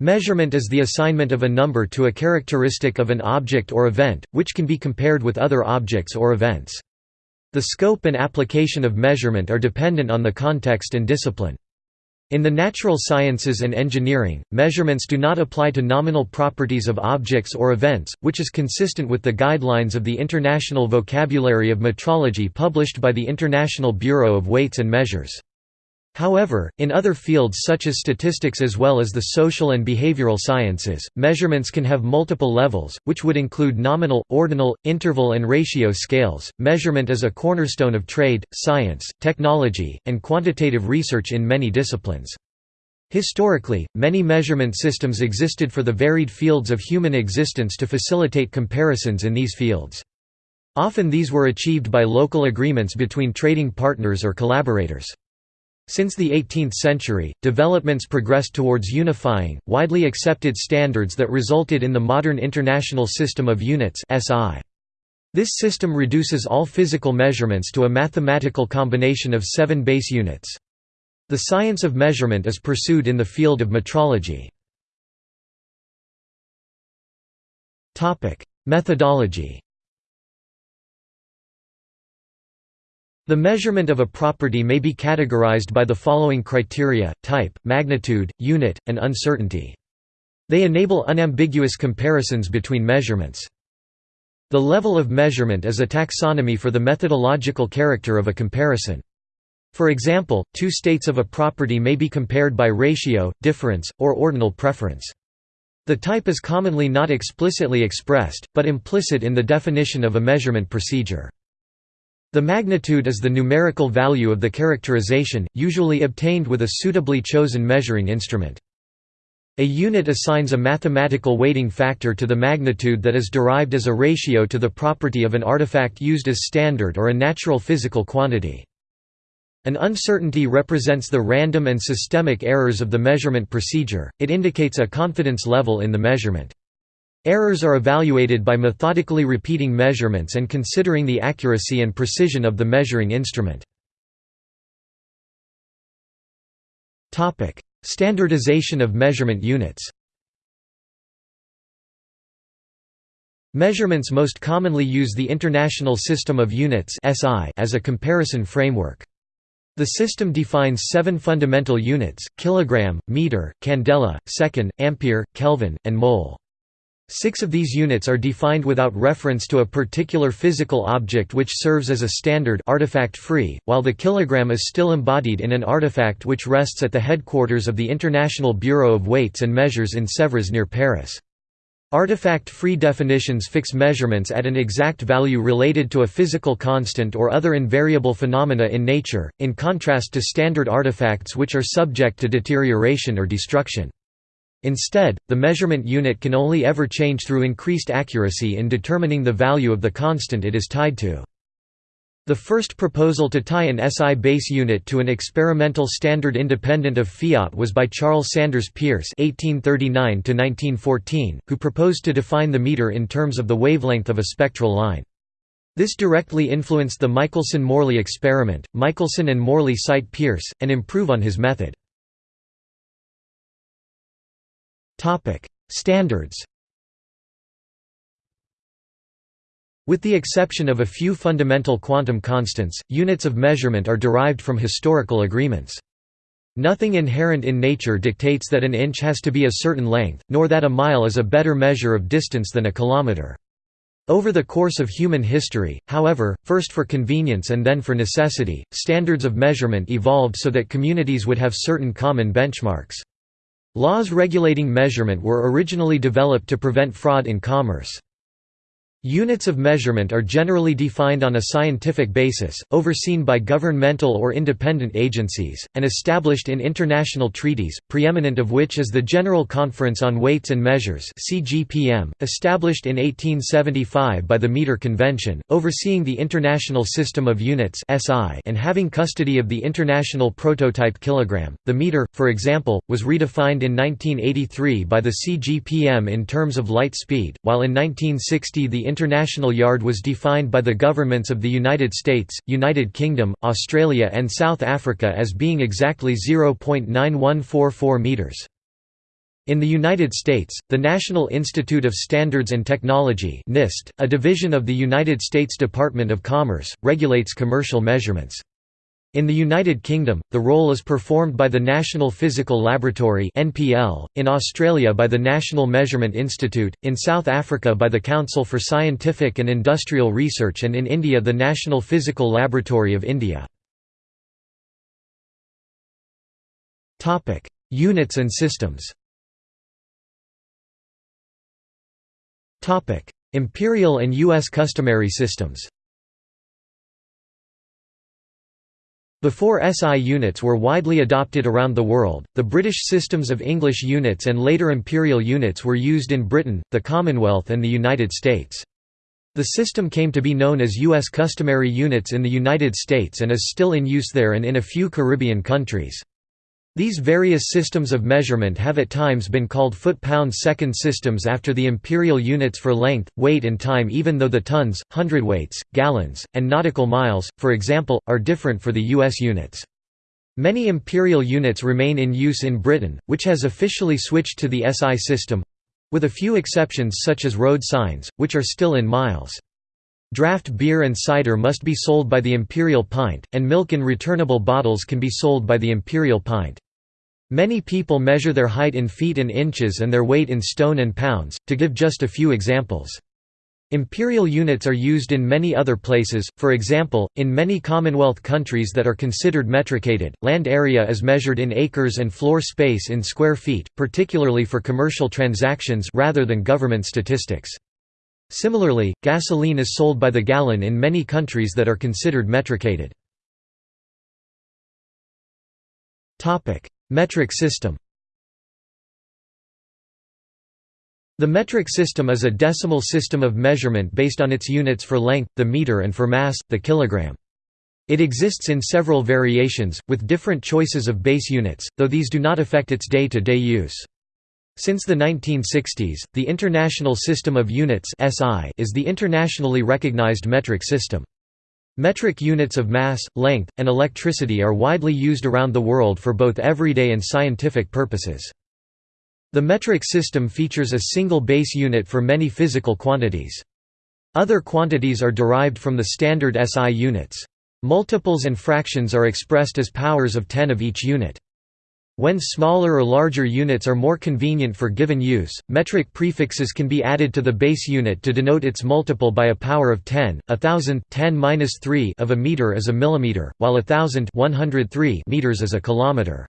Measurement is the assignment of a number to a characteristic of an object or event, which can be compared with other objects or events. The scope and application of measurement are dependent on the context and discipline. In the natural sciences and engineering, measurements do not apply to nominal properties of objects or events, which is consistent with the guidelines of the International Vocabulary of Metrology published by the International Bureau of Weights and Measures. However, in other fields such as statistics as well as the social and behavioral sciences, measurements can have multiple levels, which would include nominal, ordinal, interval and ratio scales. Measurement is a cornerstone of trade, science, technology, and quantitative research in many disciplines. Historically, many measurement systems existed for the varied fields of human existence to facilitate comparisons in these fields. Often these were achieved by local agreements between trading partners or collaborators. Since the 18th century, developments progressed towards unifying, widely accepted standards that resulted in the modern International System of Units. This system reduces all physical measurements to a mathematical combination of seven base units. The science of measurement is pursued in the field of metrology. Methodology The measurement of a property may be categorized by the following criteria, type, magnitude, unit, and uncertainty. They enable unambiguous comparisons between measurements. The level of measurement is a taxonomy for the methodological character of a comparison. For example, two states of a property may be compared by ratio, difference, or ordinal preference. The type is commonly not explicitly expressed, but implicit in the definition of a measurement procedure. The magnitude is the numerical value of the characterization, usually obtained with a suitably chosen measuring instrument. A unit assigns a mathematical weighting factor to the magnitude that is derived as a ratio to the property of an artifact used as standard or a natural physical quantity. An uncertainty represents the random and systemic errors of the measurement procedure, it indicates a confidence level in the measurement. Errors are evaluated by methodically repeating measurements and considering the accuracy and precision of the measuring instrument. Standardization of measurement units Measurements most commonly use the International System of Units as a comparison framework. The system defines seven fundamental units, kilogram, meter, candela, second, ampere, Kelvin, and mole. Six of these units are defined without reference to a particular physical object which serves as a standard artifact-free, while the kilogram is still embodied in an artifact which rests at the headquarters of the International Bureau of Weights and Measures in Sèvres near Paris. Artifact-free definitions fix measurements at an exact value related to a physical constant or other invariable phenomena in nature, in contrast to standard artifacts which are subject to deterioration or destruction. Instead, the measurement unit can only ever change through increased accuracy in determining the value of the constant it is tied to. The first proposal to tie an SI base unit to an experimental standard independent of fiat was by Charles Sanders Peirce (1839–1914), who proposed to define the meter in terms of the wavelength of a spectral line. This directly influenced the Michelson–Morley experiment. Michelson and Morley cite Peirce and improve on his method. Topic: Standards. With the exception of a few fundamental quantum constants, units of measurement are derived from historical agreements. Nothing inherent in nature dictates that an inch has to be a certain length, nor that a mile is a better measure of distance than a kilometer. Over the course of human history, however, first for convenience and then for necessity, standards of measurement evolved so that communities would have certain common benchmarks. Laws regulating measurement were originally developed to prevent fraud in commerce. Units of measurement are generally defined on a scientific basis, overseen by governmental or independent agencies, and established in international treaties, preeminent of which is the General Conference on Weights and Measures established in 1875 by the Meter Convention, overseeing the International System of Units and having custody of the international prototype kilogram. The meter, for example, was redefined in 1983 by the CGPM in terms of light speed, while in 1960 the international yard was defined by the governments of the United States, United Kingdom, Australia and South Africa as being exactly 0.9144 metres. In the United States, the National Institute of Standards and Technology NIST, a division of the United States Department of Commerce, regulates commercial measurements. In the United Kingdom, the role is performed by the National Physical Laboratory in Australia by the National Measurement Institute, in South Africa by the Council for Scientific and Industrial Research and in India the National Physical Laboratory of India. Units and systems. Imperial and US customary systems. Before SI units were widely adopted around the world, the British systems of English units and later imperial units were used in Britain, the Commonwealth and the United States. The system came to be known as U.S. customary units in the United States and is still in use there and in a few Caribbean countries. These various systems of measurement have at times been called foot-pound-second systems after the imperial units for length, weight and time even though the tons, hundredweights, gallons, and nautical miles, for example, are different for the U.S. units. Many imperial units remain in use in Britain, which has officially switched to the SI system—with a few exceptions such as road signs, which are still in miles. Draft beer and cider must be sold by the imperial pint, and milk in returnable bottles can be sold by the imperial pint. Many people measure their height in feet and inches and their weight in stone and pounds, to give just a few examples. Imperial units are used in many other places, for example, in many Commonwealth countries that are considered metricated, land area is measured in acres and floor space in square feet, particularly for commercial transactions rather than government statistics. Similarly, gasoline is sold by the gallon in many countries that are considered metricated. Metric system The metric system is a decimal system of measurement based on its units for length, the meter and for mass, the kilogram. It exists in several variations, with different choices of base units, though these do not affect its day-to-day -day use. Since the 1960s, the International System of Units is the internationally recognized metric system. Metric units of mass, length, and electricity are widely used around the world for both everyday and scientific purposes. The metric system features a single base unit for many physical quantities. Other quantities are derived from the standard SI units. Multiples and fractions are expressed as powers of 10 of each unit. When smaller or larger units are more convenient for given use, metric prefixes can be added to the base unit to denote its multiple by a power of 10. A thousand 10 3 of a meter is a millimeter, while a thousand 103 meters is a kilometer.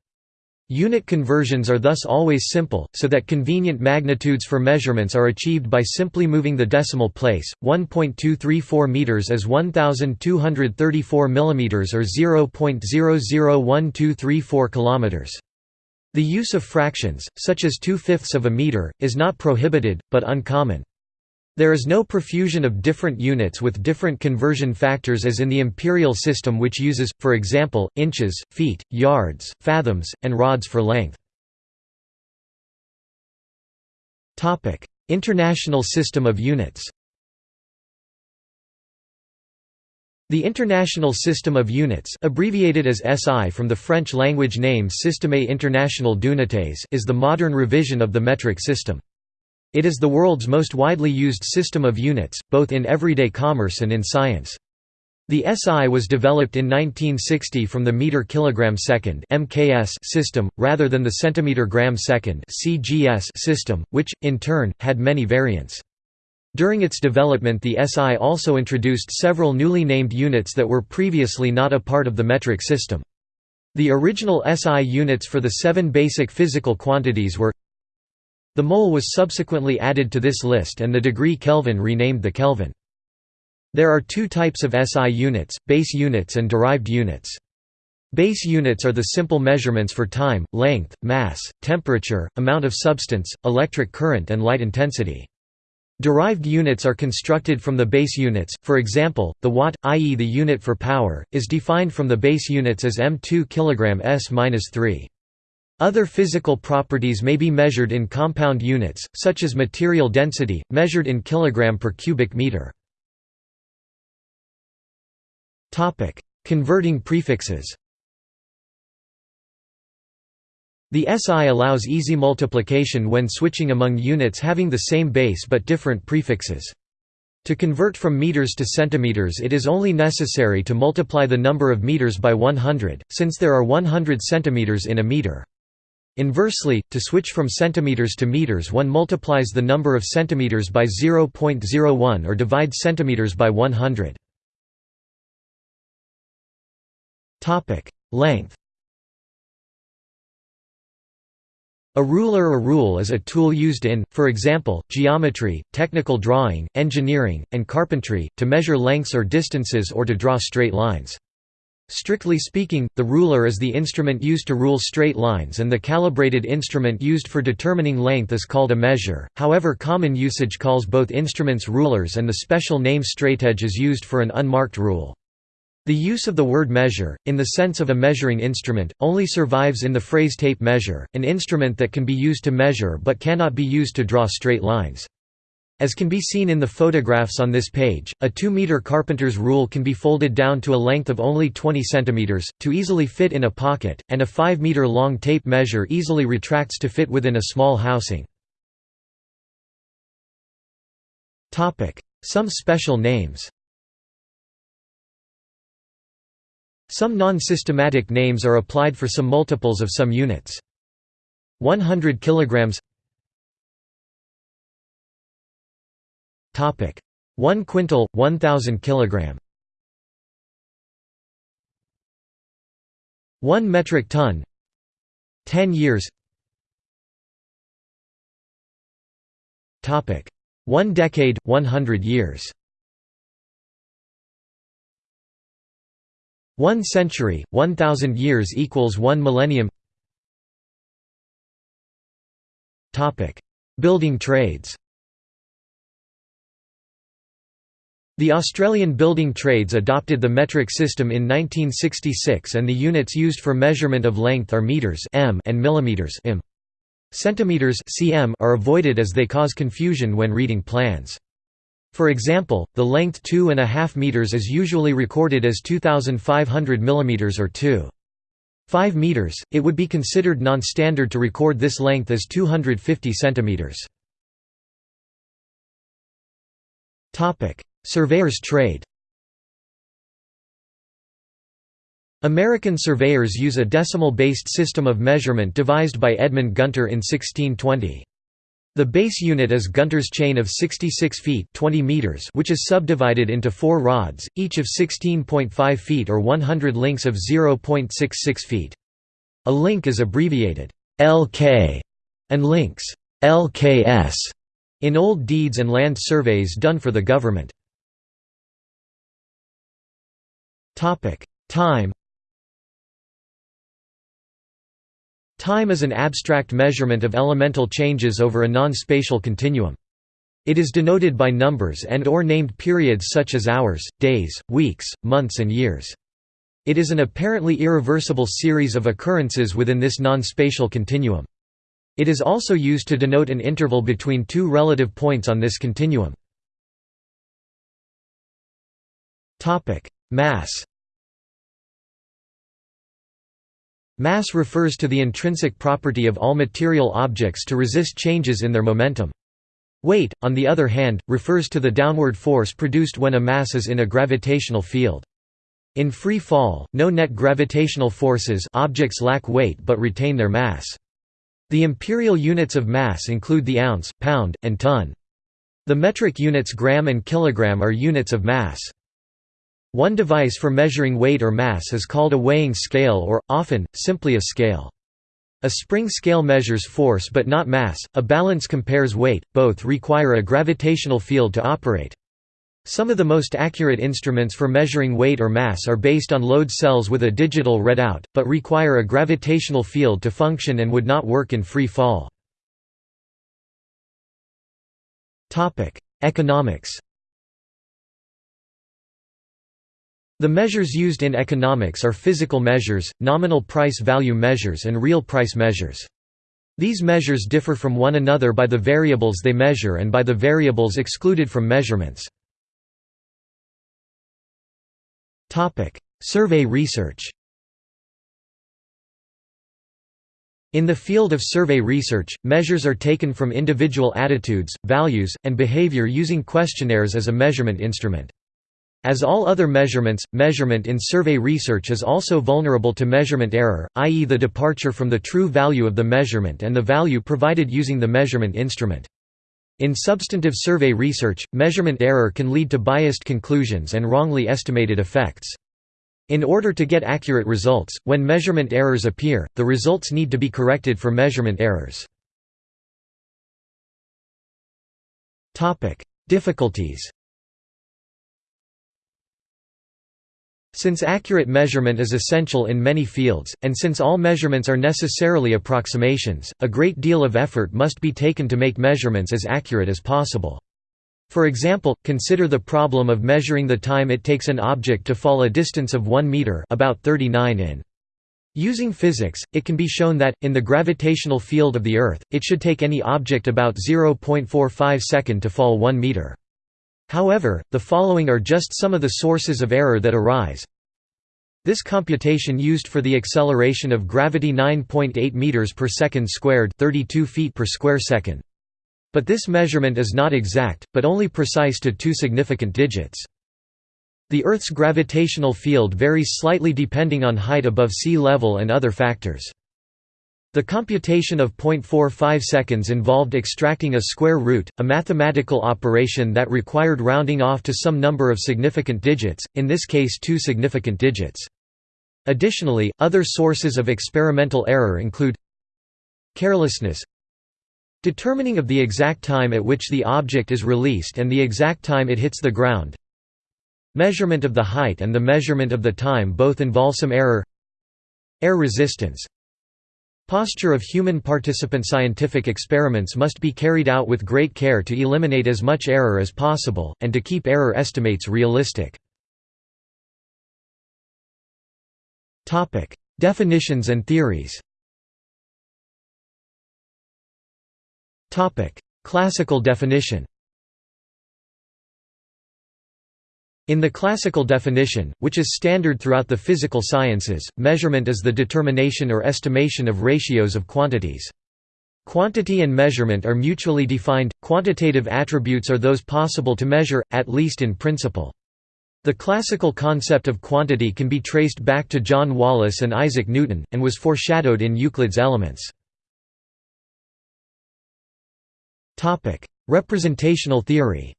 Unit conversions are thus always simple, so that convenient magnitudes for measurements are achieved by simply moving the decimal place. 1.234 meters is 1234 millimeters or 0.001234 kilometers. The use of fractions, such as two-fifths of a meter, is not prohibited, but uncommon. There is no profusion of different units with different conversion factors as in the imperial system which uses, for example, inches, feet, yards, fathoms, and rods for length. International system of units The International System of Units abbreviated as SI from the French language name Système International d'Unités is the modern revision of the metric system. It is the world's most widely used system of units, both in everyday commerce and in science. The SI was developed in 1960 from the meter kilogram second (MKS) system rather than the centimeter gram second (CGS) system, which in turn had many variants. During its development the SI also introduced several newly named units that were previously not a part of the metric system. The original SI units for the seven basic physical quantities were The mole was subsequently added to this list and the degree Kelvin renamed the Kelvin. There are two types of SI units, base units and derived units. Base units are the simple measurements for time, length, mass, temperature, amount of substance, electric current and light intensity. Derived units are constructed from the base units, for example, the watt, i.e. the unit for power, is defined from the base units as m2 kg s-3. Other physical properties may be measured in compound units, such as material density, measured in kilogram per cubic meter. Converting prefixes The SI allows easy multiplication when switching among units having the same base but different prefixes. To convert from meters to centimeters it is only necessary to multiply the number of meters by 100, since there are 100 centimeters in a meter. Inversely, to switch from centimeters to meters one multiplies the number of centimeters by 0.01 or divides centimeters by 100. Length A ruler or rule is a tool used in, for example, geometry, technical drawing, engineering, and carpentry, to measure lengths or distances or to draw straight lines. Strictly speaking, the ruler is the instrument used to rule straight lines and the calibrated instrument used for determining length is called a measure, however common usage calls both instruments rulers and the special name straightedge is used for an unmarked rule. The use of the word measure, in the sense of a measuring instrument, only survives in the phrase tape measure, an instrument that can be used to measure but cannot be used to draw straight lines. As can be seen in the photographs on this page, a 2-meter carpenter's rule can be folded down to a length of only 20 centimeters, to easily fit in a pocket, and a 5-meter long tape measure easily retracts to fit within a small housing. Some special names Some non-systematic names are applied for some multiples of some units. 100 kilograms. Topic: 1 quintal, 1000 kilogram. 1 metric ton. 10 years. Topic: 1 decade, 100 years. One century, one thousand years equals one millennium Building trades The Australian building trades adopted the metric system in 1966 and the units used for measurement of length are meters m and millimeters im. Centimeters cm are avoided as they cause confusion when reading plans. For example, the length 2.5 meters is usually recorded as 2500 mm or 2. 5 meters, it would be considered non-standard to record this length as 250 centimeters. Topic: Surveyor's trade. American surveyors use a decimal-based system of measurement devised by Edmund Gunter in 1620. The base unit is Gunter's chain of 66 feet 20 meters which is subdivided into four rods, each of 16.5 feet or 100 links of 0.66 feet. A link is abbreviated LK and links LKS in old deeds and land surveys done for the government. Time Time is an abstract measurement of elemental changes over a non-spatial continuum. It is denoted by numbers and or named periods such as hours, days, weeks, months and years. It is an apparently irreversible series of occurrences within this non-spatial continuum. It is also used to denote an interval between two relative points on this continuum. Mass Mass refers to the intrinsic property of all material objects to resist changes in their momentum. Weight, on the other hand, refers to the downward force produced when a mass is in a gravitational field. In free fall, no net gravitational forces objects lack weight but retain their mass. The imperial units of mass include the ounce, pound, and ton. The metric units gram and kilogram are units of mass. One device for measuring weight or mass is called a weighing scale or, often, simply a scale. A spring scale measures force but not mass, a balance compares weight, both require a gravitational field to operate. Some of the most accurate instruments for measuring weight or mass are based on load cells with a digital readout, but require a gravitational field to function and would not work in free fall. Economics The measures used in economics are physical measures, nominal price value measures and real price measures. These measures differ from one another by the variables they measure and by the variables excluded from measurements. Survey research In the field of survey research, measures are taken from individual attitudes, values, and behavior using questionnaires as a measurement instrument. As all other measurements, measurement in survey research is also vulnerable to measurement error, i.e. the departure from the true value of the measurement and the value provided using the measurement instrument. In substantive survey research, measurement error can lead to biased conclusions and wrongly estimated effects. In order to get accurate results, when measurement errors appear, the results need to be corrected for measurement errors. Difficulties Since accurate measurement is essential in many fields, and since all measurements are necessarily approximations, a great deal of effort must be taken to make measurements as accurate as possible. For example, consider the problem of measuring the time it takes an object to fall a distance of 1 meter about 39 in. Using physics, it can be shown that, in the gravitational field of the Earth, it should take any object about 0.45 second to fall 1 meter. However, the following are just some of the sources of error that arise. This computation used for the acceleration of gravity 9.8 meters per second squared, 32 feet per square second. But this measurement is not exact, but only precise to two significant digits. The Earth's gravitational field varies slightly depending on height above sea level and other factors. The computation of 0.45 seconds involved extracting a square root, a mathematical operation that required rounding off to some number of significant digits, in this case two significant digits. Additionally, other sources of experimental error include carelessness Determining of the exact time at which the object is released and the exact time it hits the ground Measurement of the height and the measurement of the time both involve some error Air resistance Posture of human participant Scientific experiments must be carried out with great care to eliminate as much error as possible, and to keep error estimates realistic. Definitions and theories Classical definition In the classical definition, which is standard throughout the physical sciences, measurement is the determination or estimation of ratios of quantities. Quantity and measurement are mutually defined, quantitative attributes are those possible to measure, at least in principle. The classical concept of quantity can be traced back to John Wallis and Isaac Newton, and was foreshadowed in Euclid's Elements. Representational theory.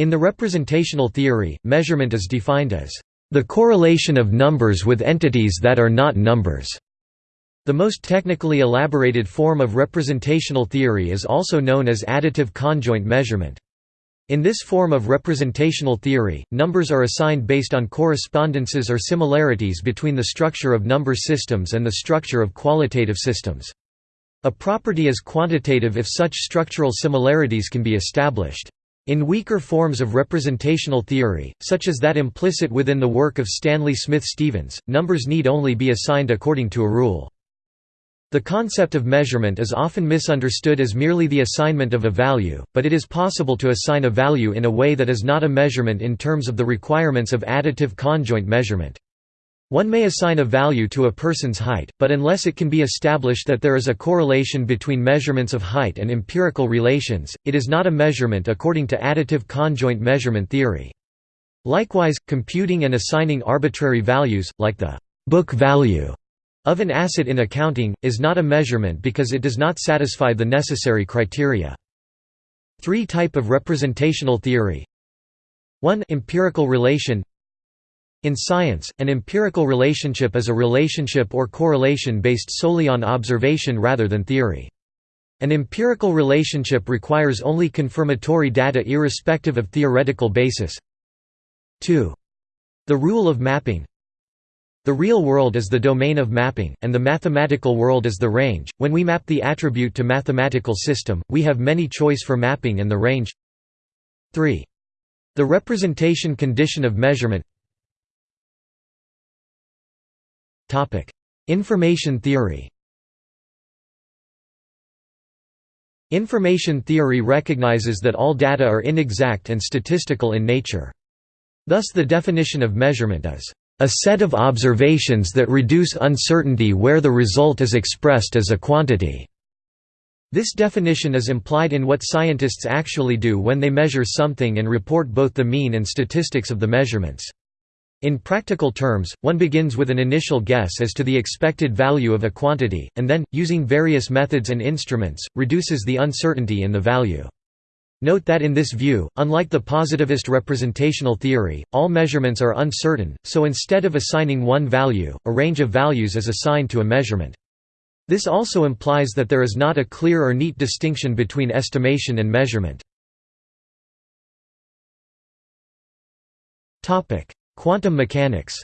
In the representational theory, measurement is defined as the correlation of numbers with entities that are not numbers. The most technically elaborated form of representational theory is also known as additive conjoint measurement. In this form of representational theory, numbers are assigned based on correspondences or similarities between the structure of number systems and the structure of qualitative systems. A property is quantitative if such structural similarities can be established. In weaker forms of representational theory, such as that implicit within the work of Stanley Smith Stevens, numbers need only be assigned according to a rule. The concept of measurement is often misunderstood as merely the assignment of a value, but it is possible to assign a value in a way that is not a measurement in terms of the requirements of additive conjoint measurement. One may assign a value to a person's height, but unless it can be established that there is a correlation between measurements of height and empirical relations, it is not a measurement according to additive conjoint measurement theory. Likewise, computing and assigning arbitrary values, like the book value of an asset in accounting, is not a measurement because it does not satisfy the necessary criteria. Three type of representational theory 1 empirical relation in science, an empirical relationship is a relationship or correlation based solely on observation rather than theory. An empirical relationship requires only confirmatory data irrespective of theoretical basis. 2. The rule of mapping The real world is the domain of mapping, and the mathematical world is the range. When we map the attribute to mathematical system, we have many choice for mapping and the range 3. The representation condition of measurement Information theory Information theory recognizes that all data are inexact and statistical in nature. Thus the definition of measurement is A set of observations that reduce uncertainty where the result is expressed as a quantity. This definition is implied in what scientists actually do when they measure something and report both the mean and statistics of the measurements. In practical terms, one begins with an initial guess as to the expected value of a quantity, and then, using various methods and instruments, reduces the uncertainty in the value. Note that in this view, unlike the positivist representational theory, all measurements are uncertain, so instead of assigning one value, a range of values is assigned to a measurement. This also implies that there is not a clear or neat distinction between estimation and measurement. Quantum mechanics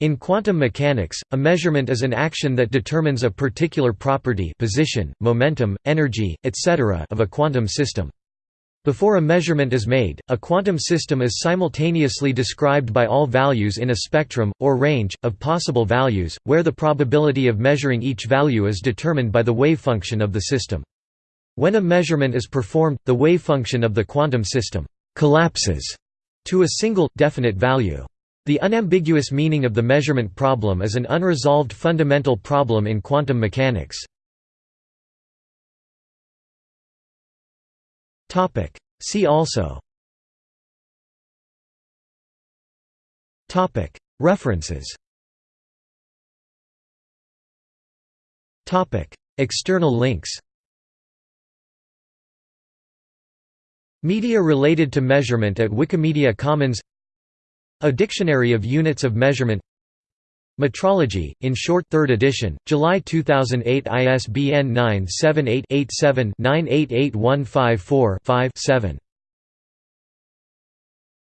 In quantum mechanics, a measurement is an action that determines a particular property position, momentum, energy, etc. of a quantum system. Before a measurement is made, a quantum system is simultaneously described by all values in a spectrum, or range, of possible values, where the probability of measuring each value is determined by the wavefunction of the system. When a measurement is performed, the wavefunction of the quantum system «collapses» to a single, definite value. The unambiguous meaning of the measurement problem is an unresolved fundamental problem in quantum mechanics. See also. References. External links Media related to measurement at Wikimedia Commons a Dictionary of Units of Measurement Metrology, in short 3rd edition, July 2008 ISBN 978-87-988154-5 7.